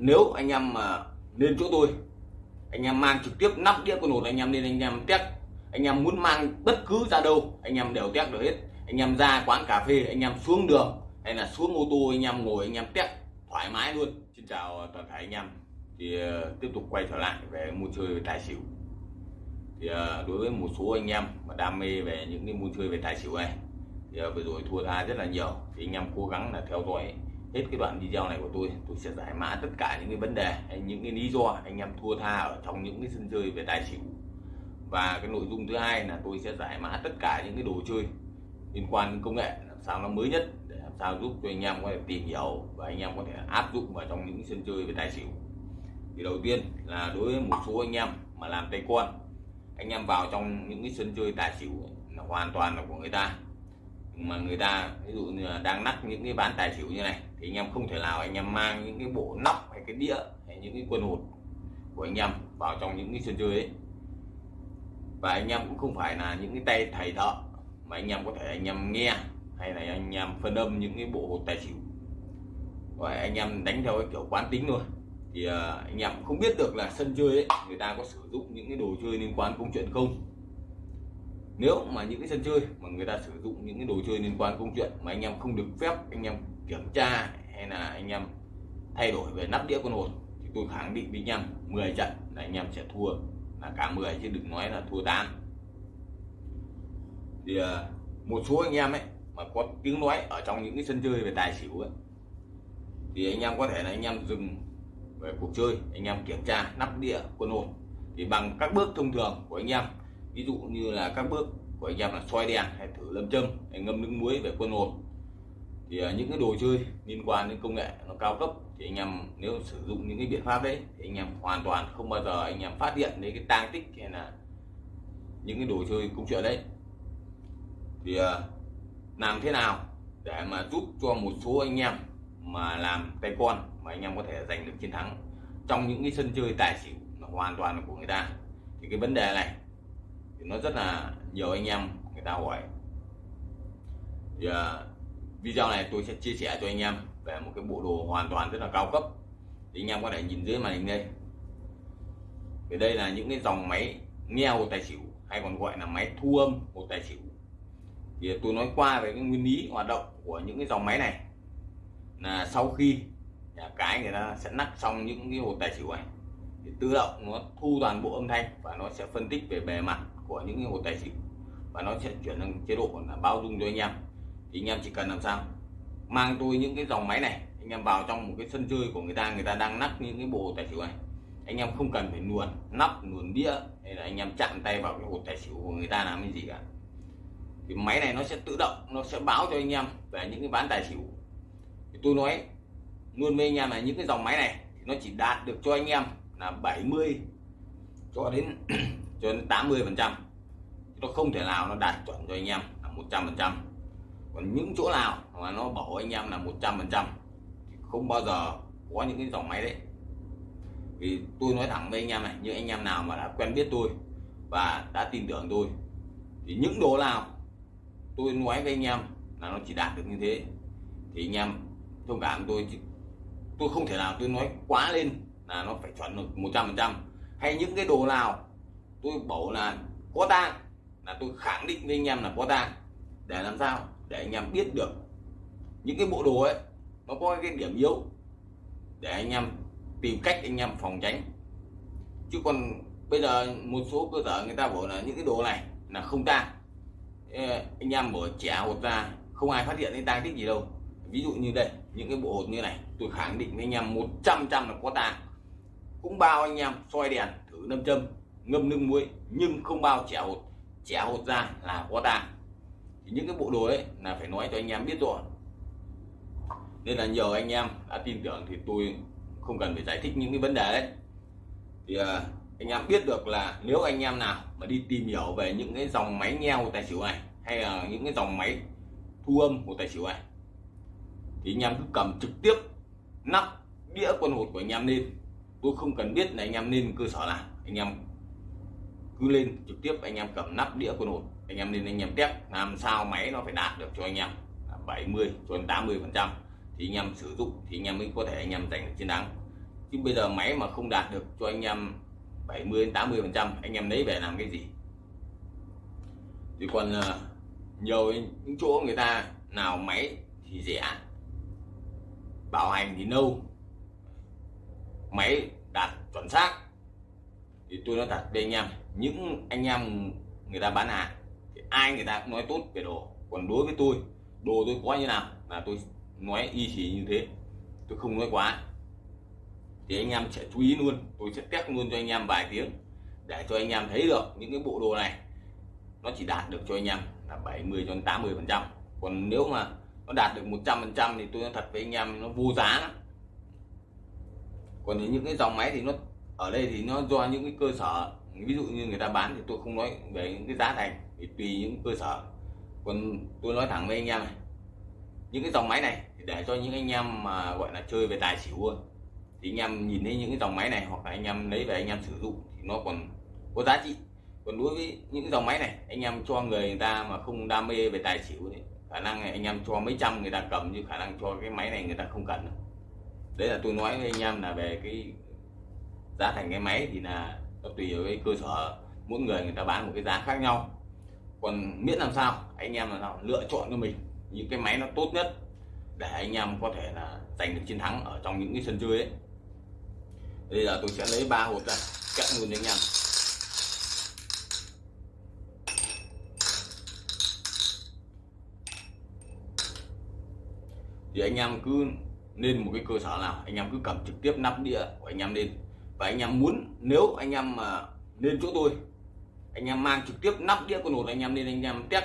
nếu anh em mà lên chỗ tôi anh em mang trực tiếp nắp đĩa con hột anh em lên anh em test anh em muốn mang bất cứ ra đâu anh em đều test được hết anh em ra quán cà phê anh em xuống đường hay là xuống ô tô anh em ngồi anh em test thoải mái luôn xin chào toàn thể anh em thì uh, tiếp tục quay trở lại về mua chơi về tài xỉu thì uh, đối với một số anh em mà đam mê về những cái mua chơi về tài xỉu này thì uh, vừa rồi thua tha rất là nhiều thì anh em cố gắng là theo dõi hết cái đoạn video này của tôi tôi sẽ giải mã tất cả những cái vấn đề, hay những cái lý do anh em thua tha ở trong những cái sân chơi về tài xỉu và cái nội dung thứ hai là tôi sẽ giải mã tất cả những cái đồ chơi liên quan đến công nghệ, làm sao nó mới nhất, để làm sao giúp cho anh em có thể tìm hiểu và anh em có thể áp dụng vào trong những sân chơi về tài xỉu thì đầu tiên là đối với một số anh em mà làm tay con, anh em vào trong những cái sân chơi tài xỉu là hoàn toàn là của người ta mà người ta, ví dụ như là đang nắp những cái bán tài xỉu như này, thì anh em không thể nào anh em mang những cái bộ nóc hay cái đĩa hay những cái quân hột của anh em vào trong những cái sân chơi ấy. Và anh em cũng không phải là những cái tay thầy thợ mà anh em có thể anh em nghe hay là anh em phân âm những cái bộ hột tài xỉu. Và anh em đánh theo cái kiểu quán tính thôi. Thì à, anh em cũng không biết được là sân chơi ấy, người ta có sử dụng những cái đồ chơi liên quan công chuyện không nếu mà những cái sân chơi mà người ta sử dụng những cái đồ chơi liên quan công chuyện mà anh em không được phép, anh em kiểm tra hay là anh em thay đổi về nắp đĩa con hồn thì tôi khẳng định với anh em 10 trận là anh em sẽ thua, là cả 10 chứ đừng nói là thua 8 thì à, một số anh em ấy mà có tiếng nói ở trong những cái sân chơi về tài xỉu ấy, thì anh em có thể là anh em dừng về cuộc chơi, anh em kiểm tra nắp đĩa quân hồn thì bằng các bước thông thường của anh em ví dụ như là các bước của anh em là soi đèn hay thử lâm châm, hay ngâm nước muối về quân hồn. Thì à, những cái đồ chơi liên quan đến công nghệ nó cao cấp thì anh em nếu sử dụng những cái biện pháp đấy thì anh em hoàn toàn không bao giờ anh em phát hiện đến cái tang tích hay là những cái đồ chơi công chuyện đấy. Thì à, làm thế nào để mà giúp cho một số anh em mà làm tay con mà anh em có thể giành được chiến thắng trong những cái sân chơi tài xỉu hoàn toàn là của người ta? Thì cái vấn đề này thì nó rất là nhiều anh em người ta hỏi. Thì uh, video này tôi sẽ chia sẻ cho anh em về một cái bộ đồ hoàn toàn rất là cao cấp. Thì anh em có thể nhìn dưới màn hình đây. Thì đây là những cái dòng máy nghe hồ tài xỉu hay còn gọi là máy thu âm hồ tài xỉu. Thì tôi nói qua về cái nguyên lý hoạt động của những cái dòng máy này. Là sau khi nhà cái người ta sẽ nắp xong những cái hồ tài xỉu này thì tự động nó thu toàn bộ âm thanh và nó sẽ phân tích về bề mặt của những cái hồ tài chính. Và nó sẽ chuyển sang chế độ là bao dung cho anh em. Thì anh em chỉ cần làm sao? Mang tôi những cái dòng máy này, anh em vào trong một cái sân chơi của người ta người ta đang nắp những cái bộ tài xỉu này. Anh em không cần phải luồn nắp luồn đĩa, hay là anh em chạm tay vào cái hột tài xỉu của người ta làm cái gì cả. Thì máy này nó sẽ tự động, nó sẽ báo cho anh em về những cái ván tài xỉu. Thì tôi nói luôn với anh em là những cái dòng máy này thì nó chỉ đạt được cho anh em là 70 cho đến cho đến 80 phần trăm. Nó không thể nào nó đạt chuẩn cho anh em là 100 phần trăm. Còn những chỗ nào mà nó bảo anh em là 100 phần trăm không bao giờ có những cái dòng máy đấy. Vì tôi nói thẳng với anh em này như anh em nào mà đã quen biết tôi và đã tin tưởng tôi, thì những đồ nào tôi nói với anh em là nó chỉ đạt được như thế, thì anh em thông cảm tôi. Tôi không thể nào tôi nói quá lên là nó phải chuẩn được 100 phần trăm. Hay những cái đồ nào tôi bảo là có tang, là tôi khẳng định với anh em là có tang. Để làm sao? Để anh em biết được những cái bộ đồ ấy, nó có cái điểm yếu. Để anh em tìm cách anh em phòng tránh. Chứ còn bây giờ một số cơ sở người ta bảo là những cái đồ này là không tang. Anh em mở trẻ hột ra, không ai phát hiện cái tang tích gì đâu. Ví dụ như đây, những cái bộ hột như này, tôi khẳng định với anh em 100 trăm là có tang. Cũng bao anh em soi đèn thử nâm châm ngâm nước muối, nhưng không bao trẻ hột. Trẻ hột ra là có tang thì những cái bộ đồ ấy là phải nói cho anh em biết rồi. Nên là nhiều anh em đã tin tưởng thì tôi không cần phải giải thích những cái vấn đề đấy. Thì à, anh em biết được là nếu anh em nào mà đi tìm hiểu về những cái dòng máy nghe của tài xỉu này, hay là những cái dòng máy thu âm của tài xỉu này, thì anh em cứ cầm trực tiếp nắp đĩa quân hột của anh em lên. Tôi không cần biết là anh em nên cơ sở nào. Anh em cứ lên trực tiếp anh em cầm nắp đĩa quân hột. Anh em nên anh em test, làm sao máy nó phải đạt được cho anh em. 70 cho đến 80 phần trăm. Thì anh em sử dụng, thì anh em mới có thể anh em giành được chiến thắng. Chứ bây giờ máy mà không đạt được cho anh em 70 đến 80 phần trăm, anh em lấy về làm cái gì? Thì còn ờ, nhiều những chỗ người ta nào máy thì rẻ. Bảo hành thì lâu máy đạt chuẩn xác thì tôi nói thật với anh em, những anh em người ta bán hàng, thì ai người ta cũng nói tốt về đồ. Còn đối với tôi, đồ tôi có như nào là tôi nói y chỉ như thế. Tôi không nói quá. Thì anh em sẽ chú ý luôn, tôi sẽ test luôn cho anh em vài tiếng để cho anh em thấy được những cái bộ đồ này. Nó chỉ đạt được cho anh em là 70 cho đến 80 phần trăm. Còn nếu mà nó đạt được 100 phần trăm thì tôi nói thật với anh em, nó vô giá lắm. Còn những cái dòng máy thì nó ở đây thì nó do những cái cơ sở ví dụ như người ta bán thì tôi không nói về những cái giá thành thì tùy những cơ sở. Còn tôi nói thẳng với anh em này những cái dòng máy này thì để cho những anh em mà gọi là chơi về tài xỉu thì anh em nhìn thấy những cái dòng máy này hoặc là anh em lấy về anh em sử dụng thì nó còn có giá trị. Còn đối với những dòng máy này anh em cho người, người ta mà không đam mê về tài xỉu thì khả năng này anh em cho mấy trăm người ta cầm như khả năng cho cái máy này người ta không cần đấy là tôi nói với anh em là về cái giá thành cái máy thì là nó tùy vào cái cơ sở. Mỗi người người ta bán một cái giá khác nhau. Còn miễn làm sao, anh em làm sao lựa chọn cho mình những cái máy nó tốt nhất để anh em có thể là giành được chiến thắng ở trong những cái sân chơi ấy. Bây giờ tôi sẽ lấy ba hộp ra, cắt luôn anh em. Thì anh em cứ nên một cái cơ sở nào, anh em cứ cầm trực tiếp nắp đĩa của anh em lên và anh em muốn nếu anh em mà lên chỗ tôi anh em mang trực tiếp nắp đĩa con hột anh em lên anh em test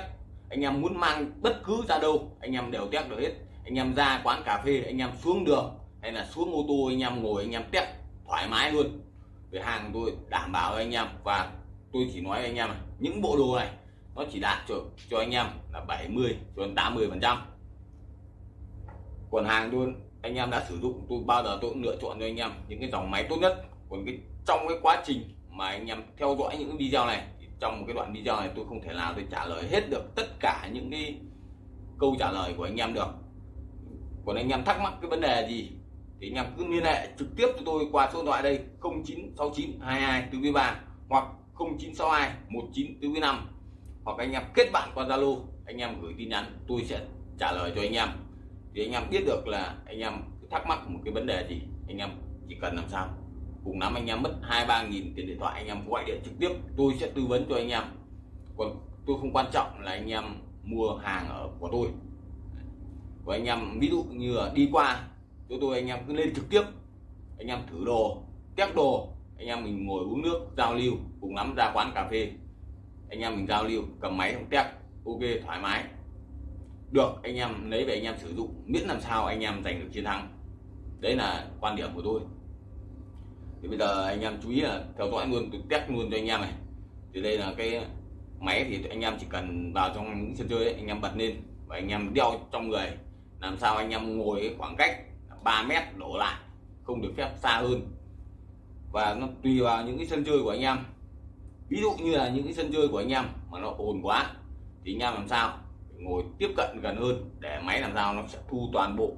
anh em muốn mang bất cứ ra đâu anh em đều test được hết anh em ra quán cà phê anh em xuống đường hay là xuống ô tô anh em ngồi anh em test thoải mái luôn về hàng tôi đảm bảo với anh em và tôi chỉ nói với anh em những bộ đồ này nó chỉ đạt cho cho anh em là 70 cho đến 80 phần trăm còn hàng tôi anh em đã sử dụng tôi bao giờ tôi cũng lựa chọn cho anh em những cái dòng máy tốt nhất còn cái, trong cái quá trình mà anh em theo dõi những video này, thì trong một cái đoạn video này tôi không thể nào tôi trả lời hết được tất cả những cái câu trả lời của anh em được. Còn anh em thắc mắc cái vấn đề gì thì anh em cứ liên hệ trực tiếp cho tôi qua số điện thoại đây 0969 22 4 3 hoặc 0962 19 4 5 hoặc anh em kết bạn qua Zalo, anh em gửi tin nhắn, tôi sẽ trả lời cho anh em. Thì anh em biết được là anh em thắc mắc một cái vấn đề gì, anh em chỉ cần làm sao cùng lắm anh em mất hai, ba nghìn tiền điện thoại, anh em gọi điện trực tiếp, tôi sẽ tư vấn cho anh em. Còn tôi không quan trọng là anh em mua hàng ở của tôi. Và anh em, ví dụ như là đi qua, chỗ tôi anh em cứ lên trực tiếp, anh em thử đồ, test đồ, anh em mình ngồi uống nước, giao lưu, cùng lắm ra quán cà phê. Anh em mình giao lưu, cầm máy không test, ok, thoải mái. Được, anh em lấy về anh em sử dụng, miễn làm sao anh em giành được chiến thắng. Đấy là quan điểm của tôi thì bây giờ anh em chú ý là theo dõi luôn tôi test luôn cho anh em này. Thì đây là cái máy thì anh em chỉ cần vào trong những sân chơi ấy, anh em bật lên và anh em đeo trong người. Làm sao anh em ngồi khoảng cách 3 mét đổ lại không được phép xa hơn. Và nó tùy vào những cái sân chơi của anh em. Ví dụ như là những cái sân chơi của anh em mà nó ồn quá thì anh em làm sao? Ngồi tiếp cận gần hơn để máy làm sao nó sẽ thu toàn bộ.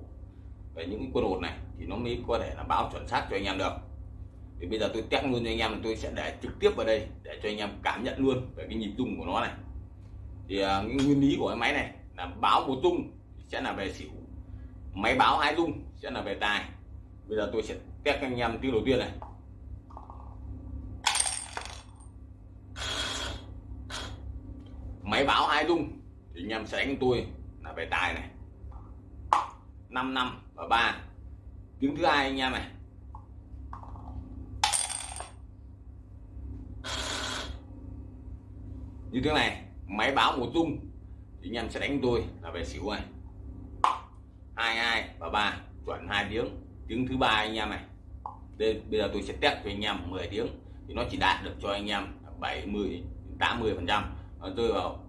Về những cái quân hột này thì nó mới có thể là báo chuẩn xác cho anh em được thì bây giờ tôi test luôn cho anh em tôi sẽ để trực tiếp vào đây để cho anh em cảm nhận luôn về cái nhịp rung của nó này. Thì uh, cái nguyên lý của cái máy này là báo một rung sẽ là về xỉu máy báo hai rung sẽ là về tài. Bây giờ tôi sẽ test anh em tiếng đầu tiên này. Máy báo hai rung thì anh em sẽ đánh tôi là về tài này. 5 năm và ba. Tiếng thứ hai anh em này. Như thế này, máy báo một tung thì anh em sẽ đánh tôi là về xỉu này hai hai và ba, chuẩn hai tiếng. Tiếng thứ ba anh em này. Đây, bây giờ tôi sẽ test cho anh em 10 tiếng thì nó chỉ đạt được cho anh em 70 80 phần trăm. Ờ, tôi rơi vào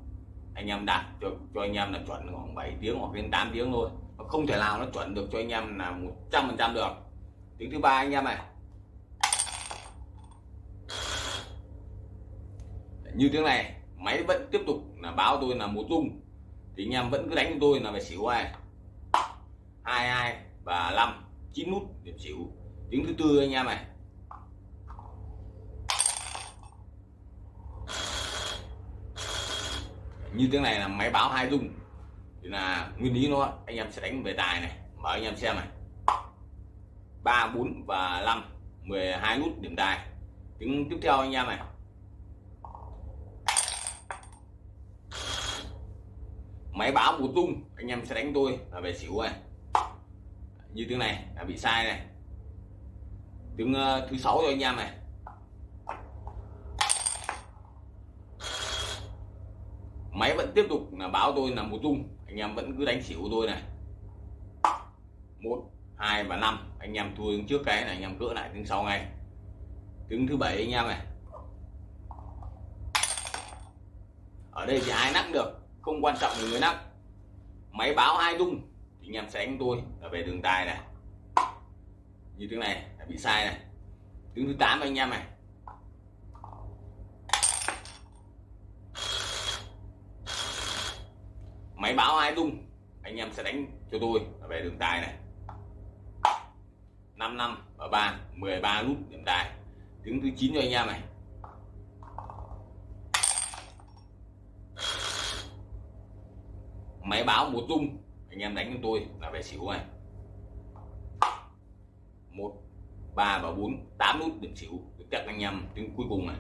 anh em đạt cho cho anh em là chuẩn khoảng 7 tiếng hoặc đến 8 tiếng thôi. Nó không thể nào nó chuẩn được cho anh em là 100 phần trăm được. Tiếng thứ ba anh em này. Như tiếng này máy vẫn tiếp tục là báo tôi là một tung thì anh em vẫn cứ đánh tôi là phải xỉu hai hai hai và năm chín nút điểm xỉu. Tiếng thứ tư anh em này. Như tiếng này là máy báo hai dung. Thì là nguyên lý nó, anh em sẽ đánh về tài này. Mở anh em xem này. Ba, bốn và năm 12 nút điểm tài. Tiếng tiếp theo anh em này. Máy báo một tung anh em sẽ đánh tôi là về xỉu này như tiếng này là bị sai này. Tiếng uh, thứ sáu cho anh em này. Máy vẫn tiếp tục là báo tôi là một tung anh em vẫn cứ đánh xỉu tôi này. Một hai và năm anh em thua trước cái này anh em cỡ lại tiếng sau ngay. Tiếng thứ bảy anh em này. Ở đây thì ai nắp được? Không quan trọng người nắp máy báo hai tung thì anh em sẽ đánh tôi là về đường tài này. Như tiếng này, là bị sai này. Tiếng thứ 8 anh em này. Máy báo hai tung anh em sẽ đánh cho tôi là về đường tài này. 5 năm và 3 13 nút điểm tài. Tiếng thứ 9 cho anh em này. Máy báo một rung anh em đánh cho tôi là về xỉu này. Một, ba và bốn, tám nút điểm xỉu. Được chắc anh em tiếng cuối cùng này.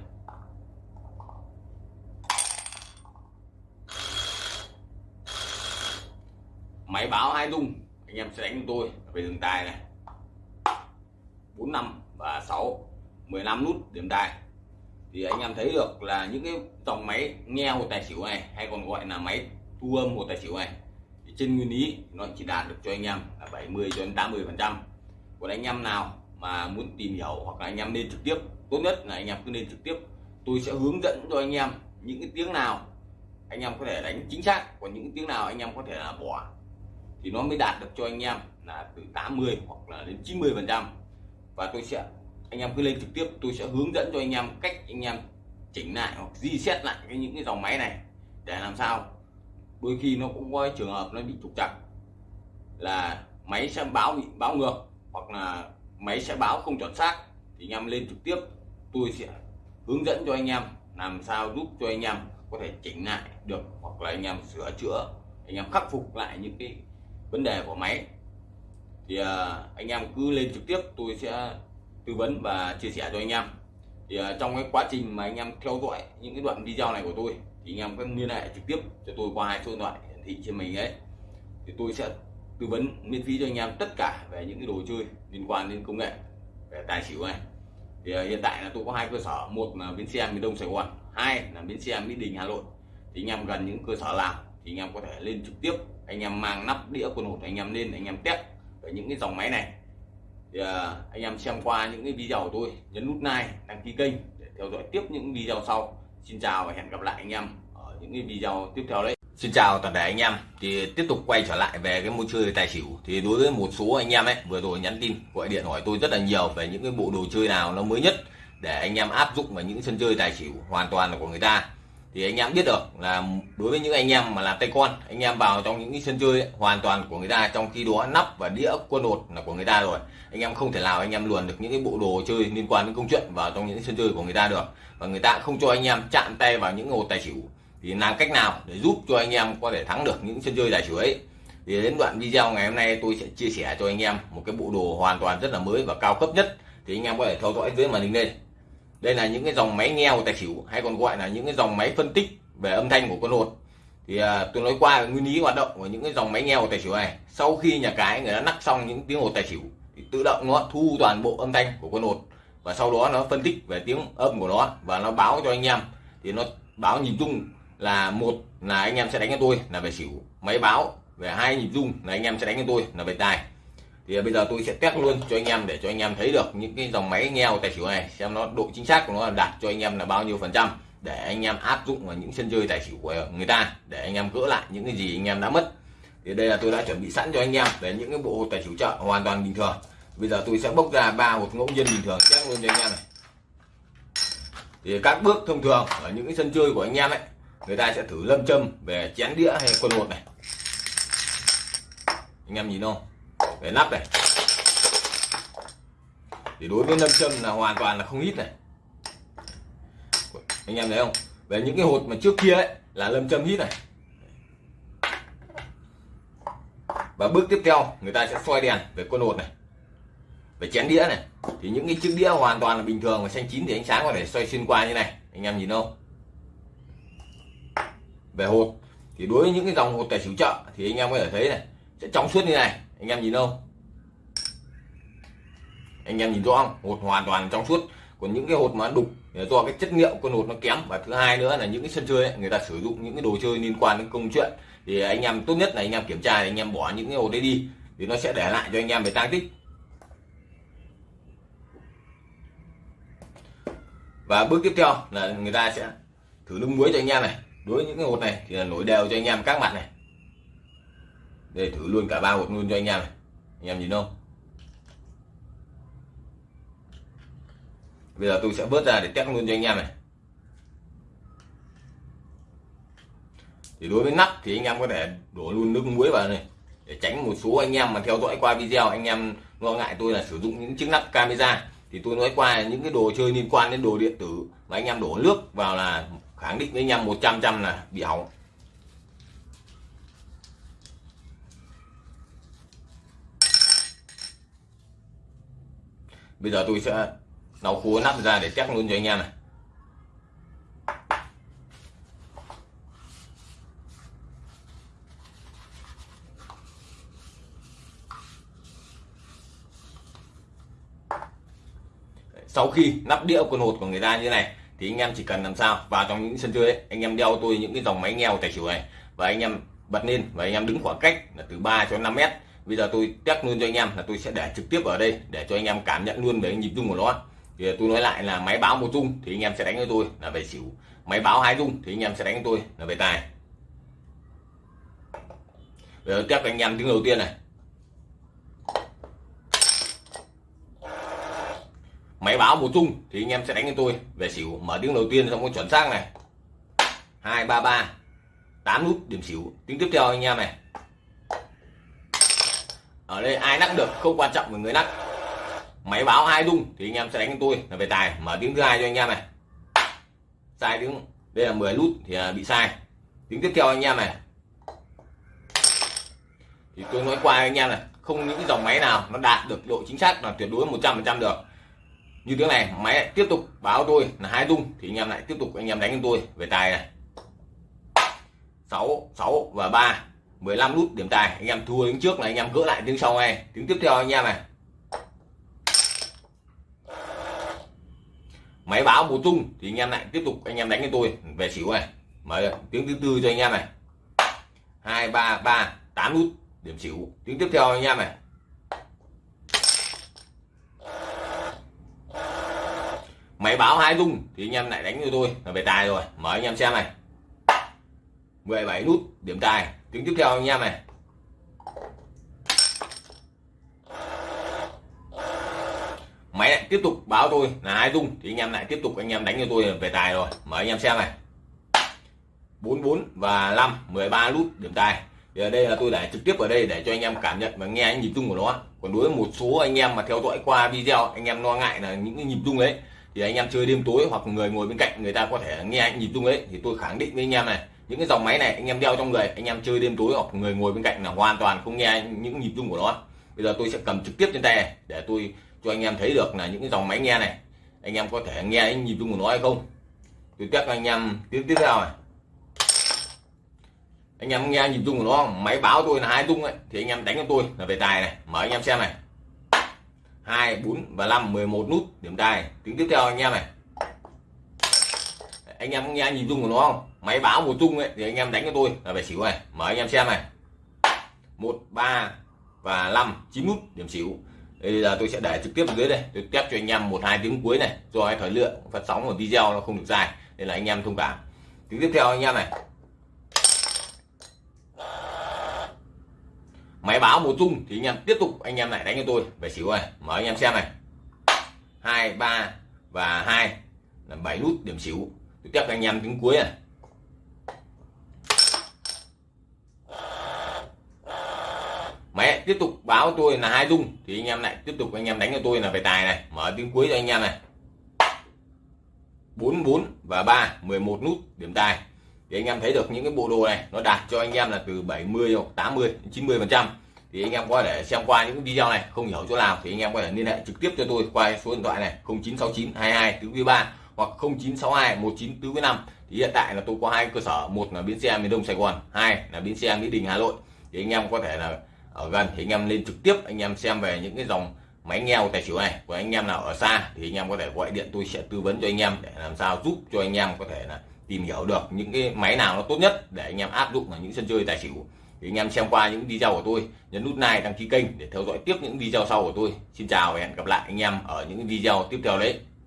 Máy báo hai rung anh em sẽ đánh cho tôi về đường tài này. Bốn, năm và 6 15 nút điểm tài. Thì anh em thấy được là những cái dòng máy nghe hồ tài xỉu này hay còn gọi là máy thu âm một tài xỉu này thì trên nguyên lý nó chỉ đạt được cho anh em là 70 cho đến 80 phần trăm còn anh em nào mà muốn tìm hiểu hoặc là anh em nên trực tiếp tốt nhất là anh em cứ nên trực tiếp tôi sẽ hướng dẫn cho anh em những cái tiếng nào anh em có thể đánh chính xác còn những tiếng nào anh em có thể là bỏ thì nó mới đạt được cho anh em là từ 80 hoặc là đến 90 phần trăm và tôi sẽ anh em cứ lên trực tiếp tôi sẽ hướng dẫn cho anh em cách anh em chỉnh lại hoặc di xét lại cái những cái dòng máy này để làm sao đôi khi nó cũng có trường hợp nó bị trục trặc. Là máy sẽ báo bị báo ngược, hoặc là máy sẽ báo không chuẩn xác, thì anh em lên trực tiếp. Tôi sẽ hướng dẫn cho anh em làm sao giúp cho anh em có thể chỉnh lại được, hoặc là anh em sửa chữa, anh em khắc phục lại những cái vấn đề của máy. Thì à, anh em cứ lên trực tiếp, tôi sẽ tư vấn và chia sẻ cho anh em. Thì à, trong cái quá trình mà anh em theo dõi những cái đoạn video này của tôi thì anh em có liên hệ trực tiếp cho tôi qua hai số điện thoại hiển thị trên mình ấy. Thì tôi sẽ tư vấn, miễn phí cho anh em tất cả về những cái đồ chơi liên quan đến công nghệ, về tài xỉu này. Thì à, hiện tại là tôi có hai cơ sở, một là bến xe miền đông sài gòn, hai là bến xe mỹ đình hà nội. Thì anh em gần những cơ sở nào thì anh em có thể lên trực tiếp, anh em mang nắp đĩa quần hột anh em lên, anh em test về những cái dòng máy này. Thì à, anh em xem qua những cái video của tôi, nhấn nút like, đăng ký kênh để theo dõi tiếp những video sau xin chào và hẹn gặp lại anh em ở những cái video tiếp theo đấy. Xin chào toàn thể anh em. Thì tiếp tục quay trở lại về cái môi chơi tài xỉu. Thì đối với một số anh em ấy, vừa rồi nhắn tin, gọi điện hỏi tôi rất là nhiều về những cái bộ đồ chơi nào nó mới nhất để anh em áp dụng vào những sân chơi tài xỉu hoàn toàn là của người ta thì anh em biết được là đối với những anh em mà làm tay con anh em vào trong những sân chơi ấy, hoàn toàn của người ta trong khi đó nắp và đĩa quân đột là của người ta rồi. Anh em không thể nào anh em luồn được những cái bộ đồ chơi liên quan đến công chuyện vào trong những sân chơi của người ta được. Và người ta không cho anh em chạm tay vào những hồ tài xỉu. Thì làm cách nào để giúp cho anh em có thể thắng được những sân chơi tài xỉu ấy? Thì đến đoạn video ngày hôm nay tôi sẽ chia sẻ cho anh em một cái bộ đồ hoàn toàn rất là mới và cao cấp nhất. Thì anh em có thể theo dõi dưới màn hình đây đây là những cái dòng máy nghe của tài xỉu hay còn gọi là những cái dòng máy phân tích về âm thanh của con hột. Thì à, tôi nói qua nguyên lý hoạt động của những cái dòng máy nghe của tài xỉu này. Sau khi nhà cái người ta nắp xong những tiếng hột tài xỉu thì tự động nó thu toàn bộ âm thanh của con hột. Và sau đó nó phân tích về tiếng âm của nó và nó báo cho anh em. Thì nó báo nhìn chung là một là anh em sẽ đánh cho tôi là về xỉu. Máy báo về hai nhịp dung là anh em sẽ đánh cho tôi là về tài thì à, bây giờ tôi sẽ test luôn cho anh em để cho anh em thấy được những cái dòng máy nghe tài xỉu này, xem nó độ chính xác của nó đạt cho anh em là bao nhiêu phần trăm, để anh em áp dụng vào những sân chơi tài xỉu của người ta, để anh em gỡ lại những cái gì anh em đã mất. Thì đây là tôi đã chuẩn bị sẵn cho anh em về những cái bộ tài xỉu chợ hoàn toàn bình thường. Bây giờ tôi sẽ bốc ra ba hột ngẫu nhiên bình thường, test luôn cho anh em này. Thì các bước thông thường ở những cái sân chơi của anh em ấy, người ta sẽ thử lâm châm về chén đĩa hay quân hột này. Anh em nhìn không? Về nắp này. Thì đối với lâm châm là hoàn toàn là không ít này. Anh em thấy không? Về những cái hột mà trước kia ấy, là lâm châm hít này. Và bước tiếp theo, người ta sẽ xoay đèn về con hột này. Về chén đĩa này. Thì những cái chiếc đĩa hoàn toàn là bình thường và xanh chín thì ánh sáng có thể xoay xuyên qua như này. Anh em nhìn không? Về hột. Thì đối với những cái dòng hột tài xỉu chợ, thì anh em có thể thấy này, sẽ trong suốt như này anh em nhìn không anh em nhìn rõ không? Hột hoàn toàn trong suốt. Còn những cái hột mà đục do cái chất liệu con hột nó kém. Và thứ hai nữa là những cái sân chơi ấy, người ta sử dụng những cái đồ chơi liên quan đến công chuyện. Thì anh em tốt nhất là anh em kiểm tra anh em bỏ những cái hột đấy đi. Thì nó sẽ để lại cho anh em về tăng tích. Và bước tiếp theo là người ta sẽ thử nước muối cho anh em này. Đối với những cái hột này thì là nổi đều cho anh em các mặt này để thử luôn cả ba hột luôn cho anh em này. Anh em nhìn không? Bây giờ tôi sẽ vớt ra để test luôn cho anh em này. Thì đối với nắp thì anh em có thể đổ luôn nước muối vào này, để tránh một số anh em mà theo dõi qua video, anh em lo ngại tôi là sử dụng những chiếc nắp camera. Thì tôi nói qua những cái đồ chơi liên quan đến đồ điện tử mà anh em đổ nước vào là khẳng định với anh em 100 trăm là bị hỏng. Bây giờ tôi sẽ nấu cua nắp ra để test luôn cho anh em này. Sau khi nắp đĩa quần hột của người ta như này thì anh em chỉ cần làm sao vào trong những sân chơi ấy, anh em đeo tôi những cái dòng máy nghèo tài xỉu này và anh em bật lên và anh em đứng khoảng cách là từ 3 cho 5 mét bây giờ tôi test luôn cho anh em là tôi sẽ để trực tiếp ở đây để cho anh em cảm nhận luôn về nhịp rung của nó. Thì tôi nói lại là máy báo một rung thì anh em sẽ đánh với tôi là về xỉu. Máy báo hai rung thì anh em sẽ đánh với tôi là về tài. Bây giờ test anh em tiếng đầu tiên này. Máy báo một chung thì anh em sẽ đánh cho tôi về xỉu. Mở tiếng đầu tiên xong có chuẩn xác này. Hai, ba ba. Tám nút điểm xỉu. Tiếng tiếp theo anh em này ở đây ai lắc được không quan trọng về người lắc máy báo hai rung thì anh em sẽ đánh tôi là về tài. Mở tiếng thứ hai cho anh em này. Sai tiếng, đây là 10 nút thì à, bị sai. Tiếng tiếp theo anh em này. Thì tôi nói qua anh em này, không những dòng máy nào nó đạt được độ chính xác là tuyệt đối 100% được. Như tiếng này, máy tiếp tục báo tôi là hai rung thì anh em lại tiếp tục anh em đánh tôi về tài này. 6 6 và 3 15 nút điểm tài. Anh em thua tiếng trước là anh em gỡ lại tiếng sau này tiếng tiếp theo anh em này. Máy báo bổ tung thì anh em lại tiếp tục, anh em đánh cho tôi. Về xỉu này. Mở tiếng thứ tư cho anh em này. Hai, ba ba, tám nút điểm xỉu. Tiếng tiếp theo anh em này. Máy báo hai dung thì anh em lại đánh cho tôi. Là về tài rồi. Mở anh em xem này. 17 nút điểm tài tiếng tiếp theo anh em này. Máy lại tiếp tục báo tôi là hai dung thì anh em lại tiếp tục anh em đánh cho tôi về tài rồi. Mở anh em xem này. 44 và 5 13 nút điểm tài. Thì ở đây là tôi để trực tiếp ở đây để cho anh em cảm nhận và nghe anh nhịp rung của nó. Còn đối với một số anh em mà theo dõi qua video anh em lo ngại là những cái nhịp rung đấy, thì anh em chơi đêm tối hoặc người ngồi bên cạnh người ta có thể nghe anh nhịp rung ấy thì tôi khẳng định với anh em này những cái dòng máy này, anh em đeo trong người, anh em chơi đêm tối hoặc người ngồi bên cạnh là hoàn toàn không nghe những nhịp rung của nó. Bây giờ tôi sẽ cầm trực tiếp trên tay này để tôi cho anh em thấy được là những cái dòng máy nghe này. Anh em có thể nghe những nhịp rung của nó hay không? Tôi test anh em tiếp tiếp theo này. Anh em nghe nhịp rung của nó máy báo tôi là hai rung ấy, thì anh em đánh cho tôi là về tài này. Mở anh em xem này. Hai, bốn và năm 11 nút điểm tài. Tiếng tiếp theo anh em này anh em nghe nhịp rung của nó không? Máy báo một rung ấy, thì anh em đánh cho tôi. Là về xỉu này, mở anh em xem này. Một, ba và năm, chín nút, điểm xỉu. Bây giờ tôi sẽ để trực tiếp ở dưới đây. Tôi test cho anh em một, hai tiếng cuối này, do thời lượng phát sóng của video nó không được dài, nên là anh em thông cảm. Tiếng tiếp theo anh em này. Máy báo một rung thì anh em tiếp tục, anh em lại đánh cho tôi. Về xỉu này, mở anh em xem này. Hai, ba và hai là bảy nút, điểm xỉu tôi test anh em tiếng cuối này. Máy tiếp tục báo tôi là hai dung. Thì anh em lại tiếp tục anh em đánh cho tôi là về tài này. Mở tiếng cuối cho anh em này. 44 và 3 11 nút, điểm tài. Thì anh em thấy được những cái bộ đồ này, nó đạt cho anh em là từ 70 hoặc 80 90 phần trăm. Thì anh em có thể xem qua những video này, không hiểu chỗ nào thì anh em có thể liên hệ trực tiếp cho tôi qua số điện thoại này 0969 22 tứ 3 hoặc 0962 1945 thì hiện tại là tôi có hai cơ sở một là bến xe miền đông sài gòn hai là bến xe mỹ đình hà nội thì anh em có thể là ở gần thì anh em lên trực tiếp anh em xem về những cái dòng máy nghèo tài xỉu này của anh em nào ở xa thì anh em có thể gọi điện tôi sẽ tư vấn cho anh em để làm sao giúp cho anh em có thể là tìm hiểu được những cái máy nào nó tốt nhất để anh em áp dụng vào những sân chơi tài xỉu thì anh em xem qua những video của tôi nhấn nút like đăng ký kênh để theo dõi tiếp những video sau của tôi xin chào và hẹn gặp lại anh em ở những video tiếp theo đấy